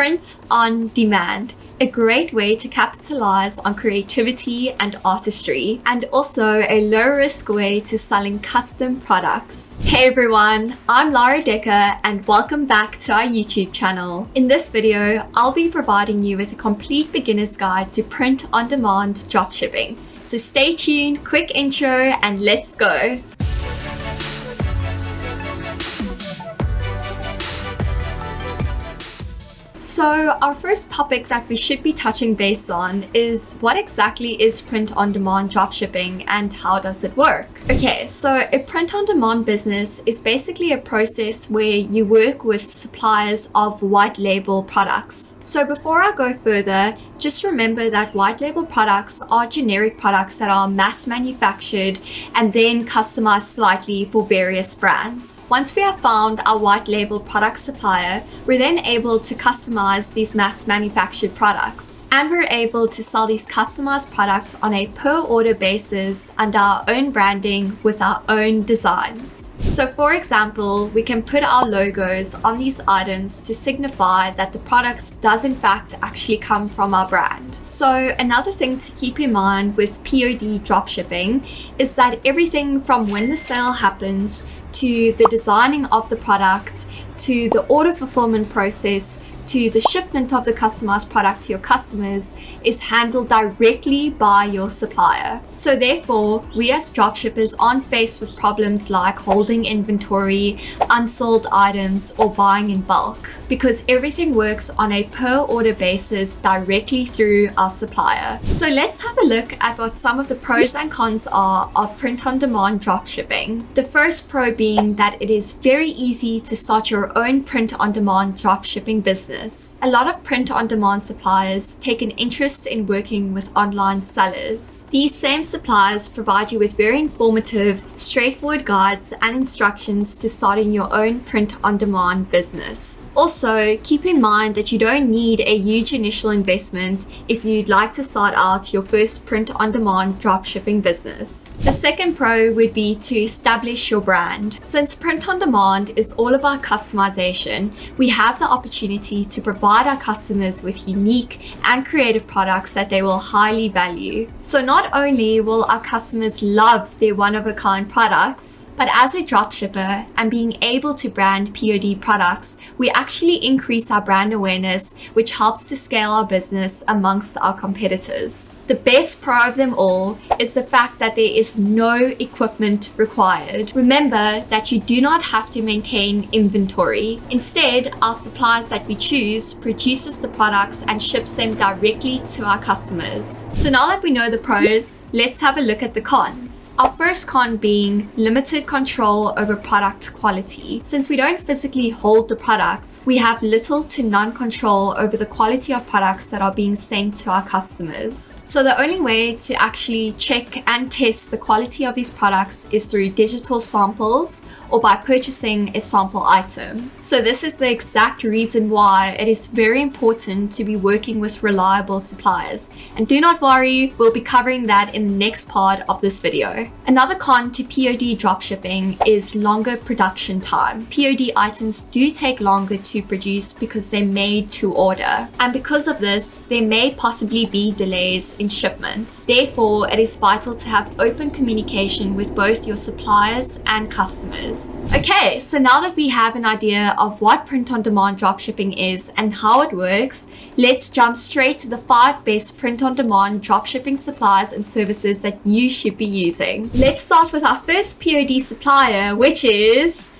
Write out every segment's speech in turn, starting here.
print on demand a great way to capitalize on creativity and artistry, and also a low risk way to selling custom products. Hey everyone, I'm Lara Decker and welcome back to our YouTube channel. In this video, I'll be providing you with a complete beginner's guide to print on demand dropshipping. So stay tuned, quick intro, and let's go. So our first topic that we should be touching base on is what exactly is print-on-demand dropshipping and how does it work? Okay, so a print-on-demand business is basically a process where you work with suppliers of white label products. So before I go further, just remember that white label products are generic products that are mass manufactured and then customized slightly for various brands. Once we have found our white label product supplier, we're then able to customize these mass manufactured products. And we're able to sell these customized products on a per order basis under our own branding with our own designs. So for example, we can put our logos on these items to signify that the products does in fact actually come from our brand. So another thing to keep in mind with POD dropshipping is that everything from when the sale happens to the designing of the product to the order fulfillment process to the shipment of the customized product to your customers is handled directly by your supplier. So therefore, we as dropshippers aren't faced with problems like holding inventory, unsold items, or buying in bulk because everything works on a per order basis directly through our supplier. So let's have a look at what some of the pros and cons are of print on demand dropshipping. The first pro being that it is very easy to start your own print on demand dropshipping business. A lot of print on demand suppliers take an interest in working with online sellers. These same suppliers provide you with very informative, straightforward guides and instructions to starting your own print on demand business. Also, also, keep in mind that you don't need a huge initial investment if you'd like to start out your first print-on-demand dropshipping business. The second pro would be to establish your brand. Since print-on-demand is all about customization, we have the opportunity to provide our customers with unique and creative products that they will highly value. So not only will our customers love their one-of-a-kind products, but as a dropshipper and being able to brand POD products, we actually increase our brand awareness, which helps to scale our business amongst our competitors. The best pro of them all is the fact that there is no equipment required. Remember that you do not have to maintain inventory. Instead, our suppliers that we choose produces the products and ships them directly to our customers. So now that we know the pros, let's have a look at the cons. Our first con being limited control over product quality. Since we don't physically hold the products, we have little to none control over the quality of products that are being sent to our customers. So so the only way to actually check and test the quality of these products is through digital samples or by purchasing a sample item. So this is the exact reason why it is very important to be working with reliable suppliers. And do not worry, we'll be covering that in the next part of this video. Another con to POD dropshipping is longer production time. POD items do take longer to produce because they're made to order. And because of this, there may possibly be delays in shipments. Therefore, it is vital to have open communication with both your suppliers and customers. Okay, so now that we have an idea of what print-on-demand dropshipping is and how it works, let's jump straight to the five best print-on-demand dropshipping suppliers and services that you should be using. Let's start with our first POD supplier, which is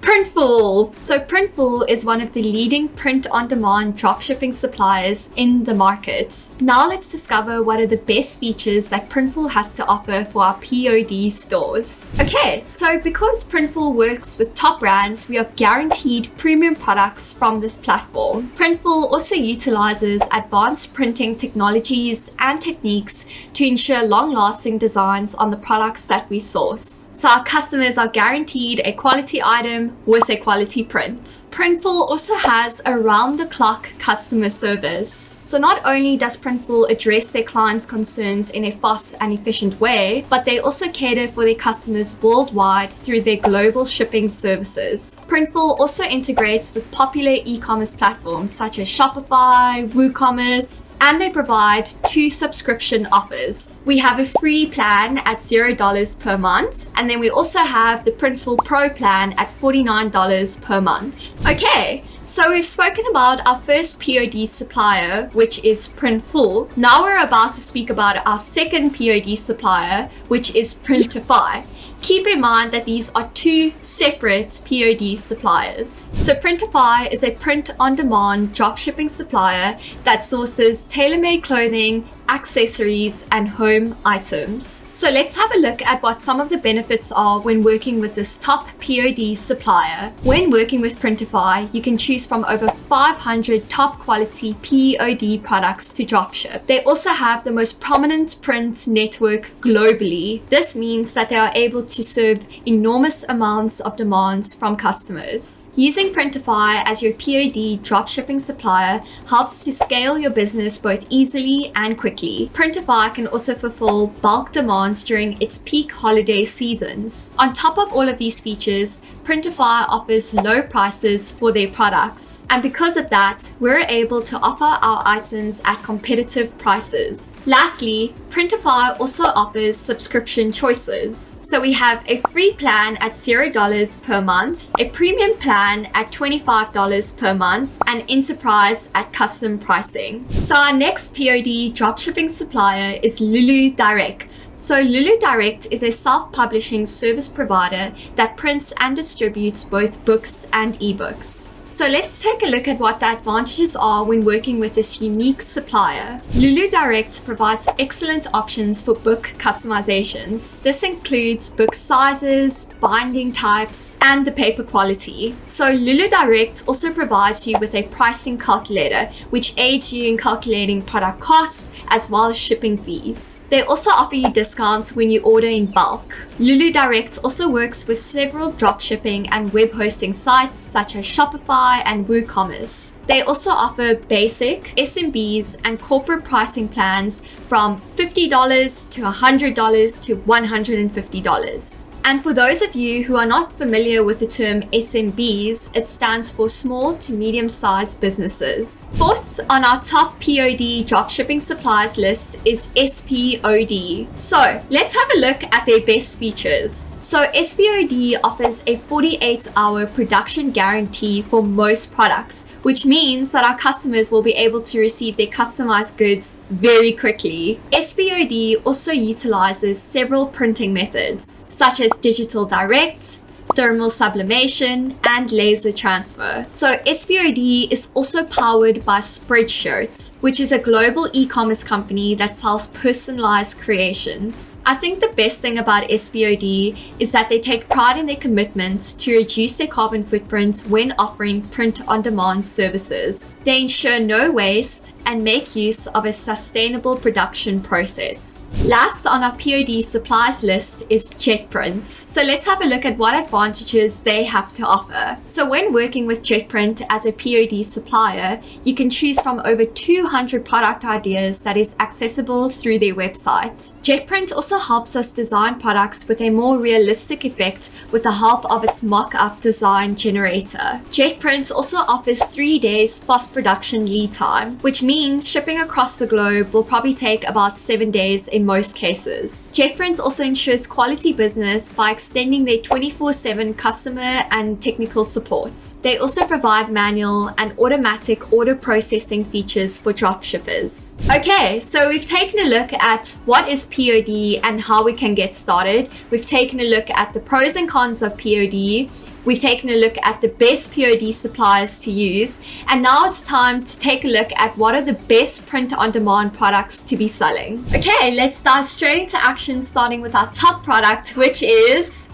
Printful! So Printful is one of the leading print-on-demand dropshipping suppliers in the market. Now let's discover what are the best features that Printful has to offer for our POD stores. Okay, so because Printful works with top brands, we are guaranteed premium products from this platform. Printful also utilizes advanced printing technologies and techniques to ensure long-lasting designs on the products that we source. So our customers are guaranteed a quality item with a quality print. Printful also has around-the-clock customer service. So not only does Printful address their clients' concerns in a fast and efficient way, but they also cater for their customers worldwide through their global shipping services. Printful also integrates with popular e-commerce platforms such as Shopify, WooCommerce, and they provide two subscription offers. We have a free plan at $0 per month, and then we also have the Printful Pro plan at $49 per month. Okay, so we've spoken about our first POD supplier, which is Printful. Now we're about to speak about our second POD supplier, which is Printify. Keep in mind that these are two separate POD suppliers. So Printify is a print-on-demand dropshipping supplier that sources tailor-made clothing, accessories, and home items. So let's have a look at what some of the benefits are when working with this top POD supplier. When working with Printify, you can choose from over 500 top quality POD products to dropship. They also have the most prominent print network globally. This means that they are able to serve enormous amounts of demands from customers. Using Printify as your POD dropshipping supplier helps to scale your business both easily and quickly. Printify can also fulfill bulk demands during its peak holiday seasons. On top of all of these features, Printify offers low prices for their products. And because of that, we're able to offer our items at competitive prices. Lastly, Printify also offers subscription choices. So we have a free plan at $0 per month, a premium plan at $25 per month, and enterprise at custom pricing. So our next POD dropshipping supplier is Lulu Direct. So Lulu Direct is a self-publishing service provider that prints and distributes both books and ebooks. So let's take a look at what the advantages are when working with this unique supplier. Lulu Direct provides excellent options for book customizations. This includes book sizes, binding types, and the paper quality. So Lulu Direct also provides you with a pricing calculator, which aids you in calculating product costs as well as shipping fees. They also offer you discounts when you order in bulk. Lulu Direct also works with several dropshipping and web hosting sites such as Shopify, Shopify and WooCommerce. They also offer basic, SMBs, and corporate pricing plans from $50 to $100 to $150. And for those of you who are not familiar with the term SMBs, it stands for small to medium sized businesses. Fourth on our top POD dropshipping suppliers list is SPOD. So let's have a look at their best features. So SPOD offers a 48 hour production guarantee for most products, which means that our customers will be able to receive their customized goods very quickly. SPOD also utilizes several printing methods, such as digital direct, thermal sublimation, and laser transfer. So SPOD is also powered by Spreadshirt, which is a global e-commerce company that sells personalized creations. I think the best thing about SPOD is that they take pride in their commitment to reduce their carbon footprint when offering print-on-demand services. They ensure no waste and make use of a sustainable production process. Last on our POD supplies list is JetPrint. So let's have a look at what advantages they have to offer. So when working with JetPrint as a POD supplier, you can choose from over 200 product ideas that is accessible through their website. JetPrint also helps us design products with a more realistic effect with the help of its mock-up design generator. JetPrint also offers three days fast production lead time, which means shipping across the globe will probably take about seven days in most cases. JetPrint also ensures quality business by extending their 24-7 customer and technical support. They also provide manual and automatic order processing features for dropshippers. Okay, so we've taken a look at what is POD and how we can get started. We've taken a look at the pros and cons of POD. We've taken a look at the best POD suppliers to use. And now it's time to take a look at what are the best print-on-demand products to be selling. Okay, let's dive straight into action starting with our top product, which is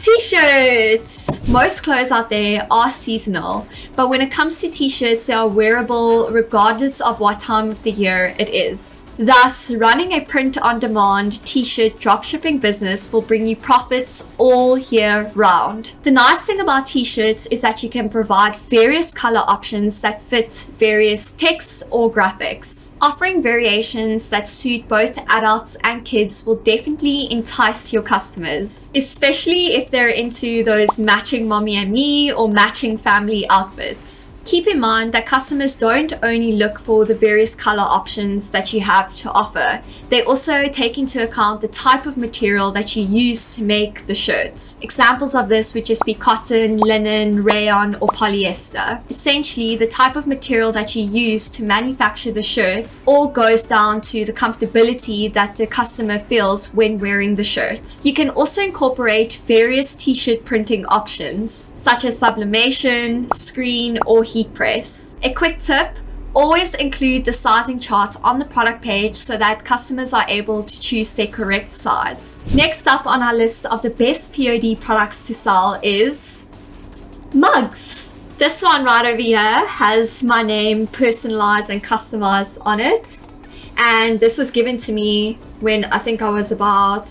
T-shirts! Most clothes out there are seasonal, but when it comes to t-shirts, they are wearable regardless of what time of the year it is. Thus, running a print-on-demand t-shirt dropshipping business will bring you profits all year round. The nice thing about t-shirts is that you can provide various color options that fit various texts or graphics. Offering variations that suit both adults and kids will definitely entice your customers, especially if they're into those matching mommy and me or matching family outfits. Keep in mind that customers don't only look for the various color options that you have to offer, they also take into account the type of material that you use to make the shirts. Examples of this would just be cotton, linen, rayon, or polyester. Essentially, the type of material that you use to manufacture the shirts all goes down to the comfortability that the customer feels when wearing the shirt. You can also incorporate various t-shirt printing options, such as sublimation, screen, or heat press. A quick tip, always include the sizing chart on the product page so that customers are able to choose their correct size. Next up on our list of the best POD products to sell is mugs. This one right over here has my name personalized and customized on it. And this was given to me when I think I was about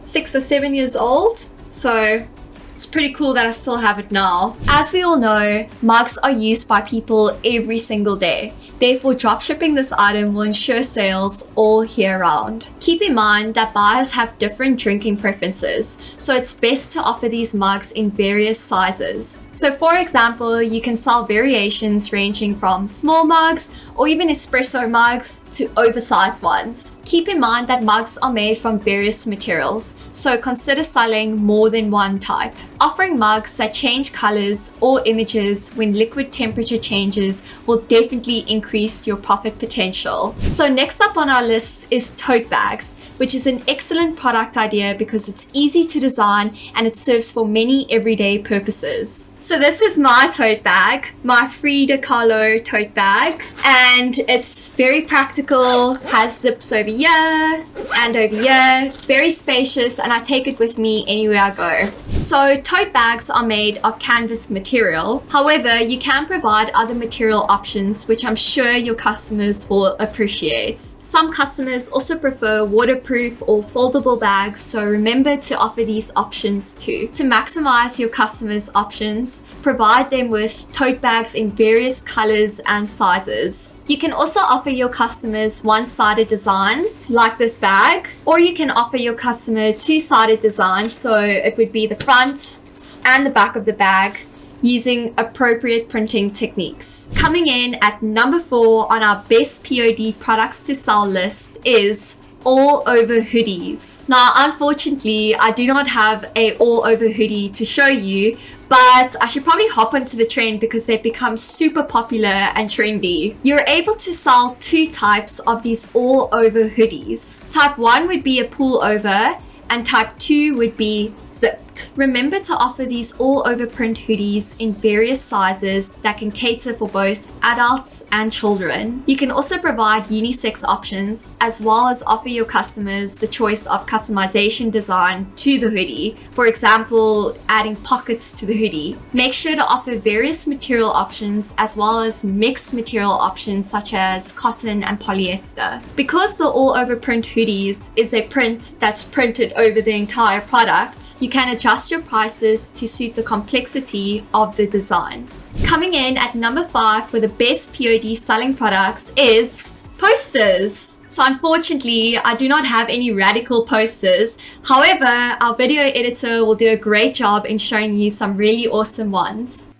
six or seven years old. So it's pretty cool that I still have it now. As we all know, mugs are used by people every single day. Therefore, dropshipping this item will ensure sales all year round. Keep in mind that buyers have different drinking preferences, so it's best to offer these mugs in various sizes. So for example, you can sell variations ranging from small mugs or even espresso mugs to oversized ones. Keep in mind that mugs are made from various materials, so consider selling more than one type. Offering mugs that change colors or images when liquid temperature changes will definitely increase your profit potential. So next up on our list is tote bags, which is an excellent product idea because it's easy to design and it serves for many everyday purposes. So this is my tote bag, my Frida Kahlo tote bag, and it's very practical, has zips over here and over here, very spacious, and I take it with me anywhere I go. So tote bags are made of canvas material. However, you can provide other material options, which I'm sure your customers will appreciate. Some customers also prefer waterproof or foldable bags, so remember to offer these options too. To maximize your customers' options, provide them with tote bags in various colors and sizes. You can also offer your customers one-sided designs like this bag, or you can offer your customer two-sided designs, so it would be the front and the back of the bag using appropriate printing techniques. Coming in at number four on our best POD products to sell list is all over hoodies. Now, unfortunately, I do not have a all over hoodie to show you, but I should probably hop onto the trend because they've become super popular and trendy. You're able to sell two types of these all over hoodies. Type one would be a pull over and type two would be Remember to offer these all over print hoodies in various sizes that can cater for both adults and children. You can also provide unisex options as well as offer your customers the choice of customization design to the hoodie. For example, adding pockets to the hoodie. Make sure to offer various material options as well as mixed material options such as cotton and polyester. Because the all over print hoodies is a print that's printed over the entire product, you can adjust your prices to suit the complexity of the designs. Coming in at number five for the best POD selling products is posters. So unfortunately, I do not have any radical posters. However, our video editor will do a great job in showing you some really awesome ones.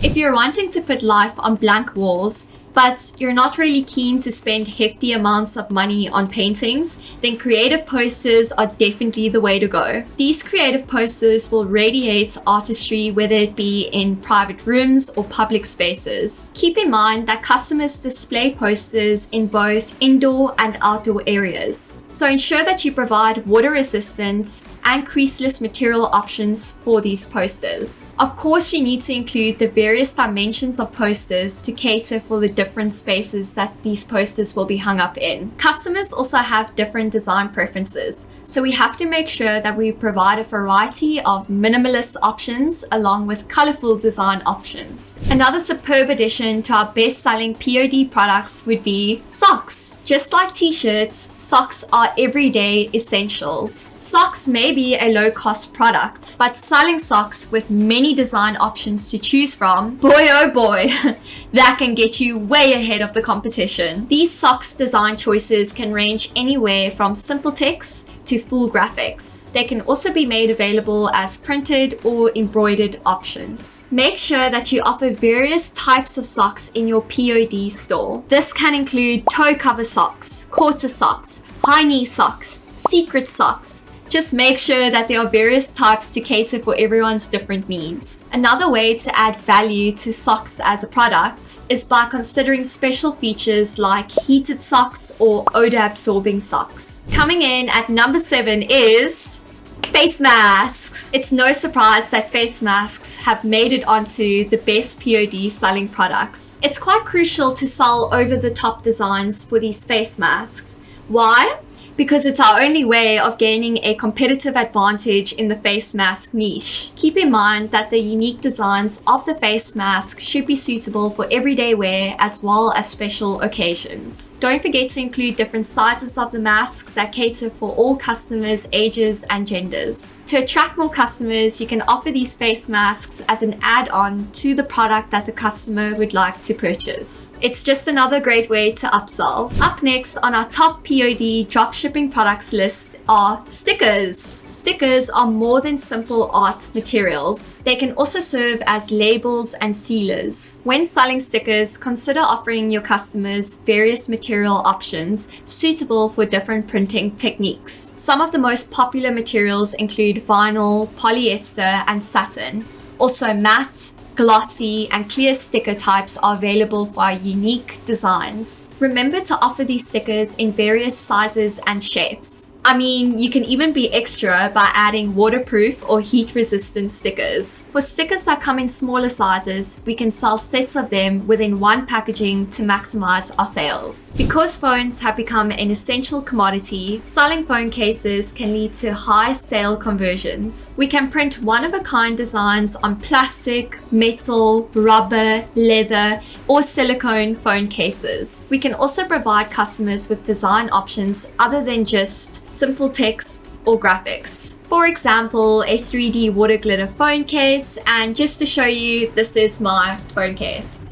If you're wanting to put life on blank walls, but you're not really keen to spend hefty amounts of money on paintings, then creative posters are definitely the way to go. These creative posters will radiate artistry whether it be in private rooms or public spaces. Keep in mind that customers display posters in both indoor and outdoor areas. So ensure that you provide water resistance and creaseless material options for these posters. Of course, you need to include the various dimensions of posters to cater for the different spaces that these posters will be hung up in. Customers also have different design preferences, so we have to make sure that we provide a variety of minimalist options along with colorful design options. Another superb addition to our best-selling POD products would be socks. Just like t-shirts, socks are everyday essentials. Socks may be a low-cost product, but selling socks with many design options to choose from, boy oh boy, that can get you way ahead of the competition. These socks design choices can range anywhere from simple text to full graphics. They can also be made available as printed or embroidered options. Make sure that you offer various types of socks in your POD store. This can include toe cover socks, quarter socks, high knee socks, secret socks, just make sure that there are various types to cater for everyone's different needs. Another way to add value to socks as a product is by considering special features like heated socks or odor absorbing socks. Coming in at number seven is Face masks! It's no surprise that face masks have made it onto the best POD selling products. It's quite crucial to sell over the top designs for these face masks. Why? Because it's our only way of gaining a competitive advantage in the face mask niche. Keep in mind that the unique designs of the face mask should be suitable for everyday wear as well as special occasions. Don't forget to include different sizes of the mask that cater for all customers, ages and genders. To attract more customers, you can offer these face masks as an add-on to the product that the customer would like to purchase. It's just another great way to upsell. Up next on our top POD dropship shipping products list are stickers. Stickers are more than simple art materials. They can also serve as labels and sealers. When selling stickers, consider offering your customers various material options suitable for different printing techniques. Some of the most popular materials include vinyl, polyester, and satin. Also matte, glossy and clear sticker types are available for our unique designs. Remember to offer these stickers in various sizes and shapes. I mean, you can even be extra by adding waterproof or heat resistant stickers. For stickers that come in smaller sizes, we can sell sets of them within one packaging to maximize our sales. Because phones have become an essential commodity, selling phone cases can lead to high sale conversions. We can print one-of-a-kind designs on plastic, metal, rubber, leather, or silicone phone cases. We can also provide customers with design options other than just simple text or graphics. For example, a 3D water glitter phone case and just to show you, this is my phone case.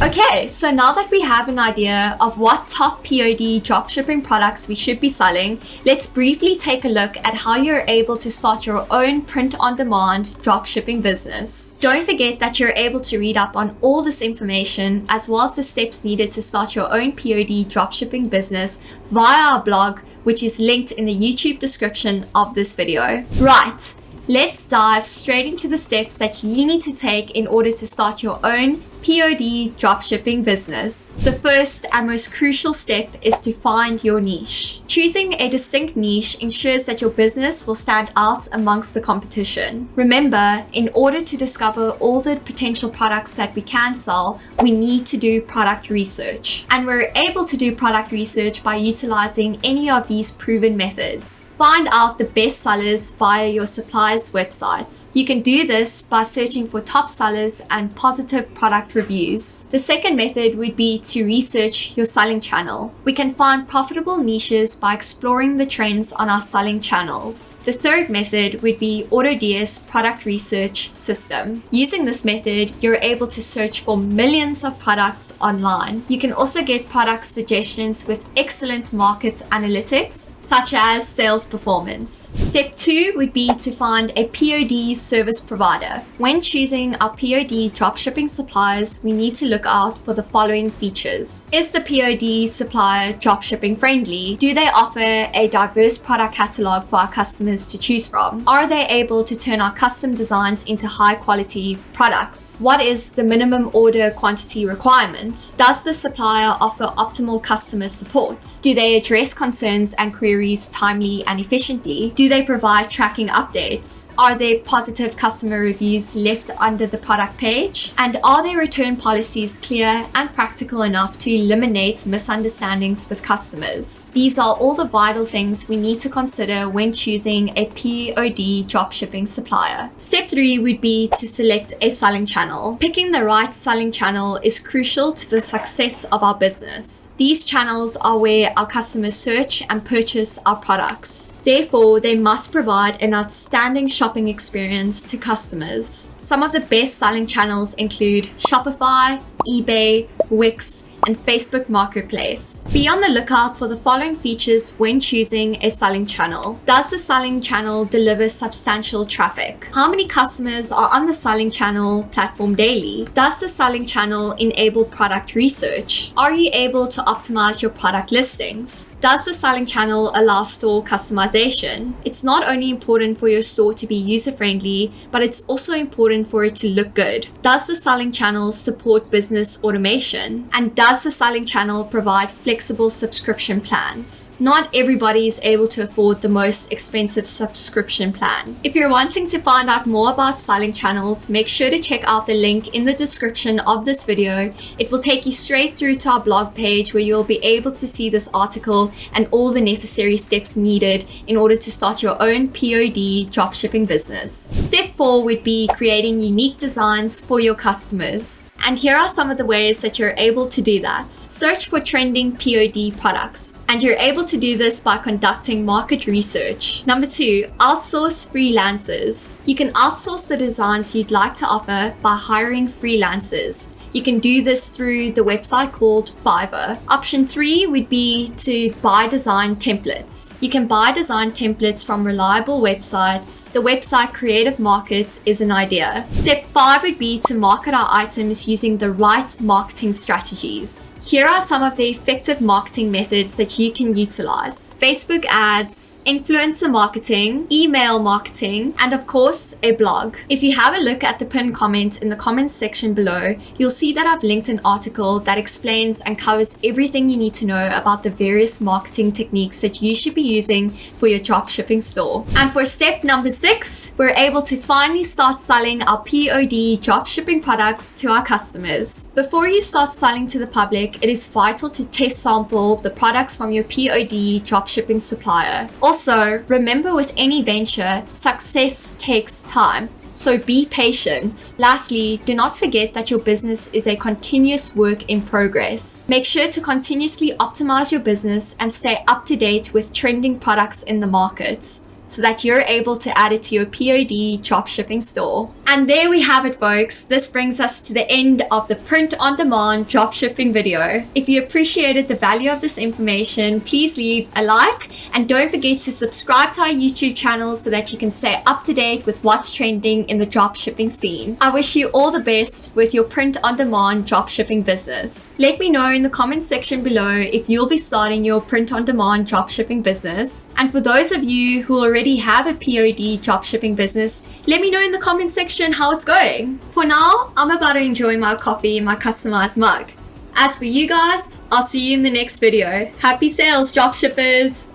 Okay, so now that we have an idea of what top POD dropshipping products we should be selling, let's briefly take a look at how you're able to start your own print-on-demand dropshipping business. Don't forget that you're able to read up on all this information as well as the steps needed to start your own POD dropshipping business via our blog, which is linked in the YouTube description of this video. Right, let's dive straight into the steps that you need to take in order to start your own POD dropshipping business, the first and most crucial step is to find your niche. Choosing a distinct niche ensures that your business will stand out amongst the competition. Remember, in order to discover all the potential products that we can sell, we need to do product research. And we're able to do product research by utilizing any of these proven methods. Find out the best sellers via your supplier's websites. You can do this by searching for top sellers and positive product product reviews. The second method would be to research your selling channel. We can find profitable niches by exploring the trends on our selling channels. The third method would be AutoDS product research system. Using this method, you're able to search for millions of products online. You can also get product suggestions with excellent market analytics, such as sales performance. Step two would be to find a POD service provider. When choosing our POD dropshipping suppliers, we need to look out for the following features. Is the POD supplier dropshipping friendly? Do they offer a diverse product catalog for our customers to choose from? Are they able to turn our custom designs into high quality products? What is the minimum order quantity requirement? Does the supplier offer optimal customer support? Do they address concerns and queries timely and efficiently? Do they provide tracking updates? Are there positive customer reviews left under the product page? And are their return policies clear and practical enough to eliminate misunderstandings with customers? These are all the vital things we need to consider when choosing a POD dropshipping supplier. Step three would be to select a selling channel. Picking the right selling channel is crucial to the success of our business. These channels are where our customers search and purchase our products. Therefore, they must provide an outstanding shopping experience to customers. Some of the best selling channels include Shopify, eBay, Wix, and Facebook Marketplace. Be on the lookout for the following features when choosing a selling channel. Does the selling channel deliver substantial traffic? How many customers are on the selling channel platform daily? Does the selling channel enable product research? Are you able to optimize your product listings? Does the selling channel allow store customization? It's not only important for your store to be user-friendly, but it's also important for it to look good. Does the selling channel support business automation? And does does the selling channel provide flexible subscription plans? Not everybody is able to afford the most expensive subscription plan. If you're wanting to find out more about selling channels, make sure to check out the link in the description of this video. It will take you straight through to our blog page where you'll be able to see this article and all the necessary steps needed in order to start your own POD dropshipping business. Step 4 would be creating unique designs for your customers. And here are some of the ways that you're able to do that. Search for trending POD products. And you're able to do this by conducting market research. Number two, outsource freelancers. You can outsource the designs you'd like to offer by hiring freelancers. You can do this through the website called Fiverr. Option three would be to buy design templates. You can buy design templates from reliable websites. The website Creative Markets is an idea. Step five would be to market our items using the right marketing strategies. Here are some of the effective marketing methods that you can utilize. Facebook ads, influencer marketing, email marketing, and of course, a blog. If you have a look at the pinned comment in the comments section below, you'll see that I've linked an article that explains and covers everything you need to know about the various marketing techniques that you should be using for your dropshipping store. And for step number six, we're able to finally start selling our POD dropshipping products to our customers. Before you start selling to the public, it is vital to test sample the products from your POD dropshipping supplier. Also, remember with any venture, success takes time. So be patient. Lastly, do not forget that your business is a continuous work in progress. Make sure to continuously optimize your business and stay up to date with trending products in the market so that you're able to add it to your POD dropshipping store. And there we have it folks. This brings us to the end of the print on demand dropshipping video. If you appreciated the value of this information, please leave a like and don't forget to subscribe to our YouTube channel so that you can stay up to date with what's trending in the dropshipping scene. I wish you all the best with your print on demand dropshipping business. Let me know in the comment section below if you'll be starting your print on demand dropshipping business. And for those of you who already already have a POD dropshipping business, let me know in the comment section how it's going. For now, I'm about to enjoy my coffee in my customized mug. As for you guys, I'll see you in the next video. Happy sales, dropshippers!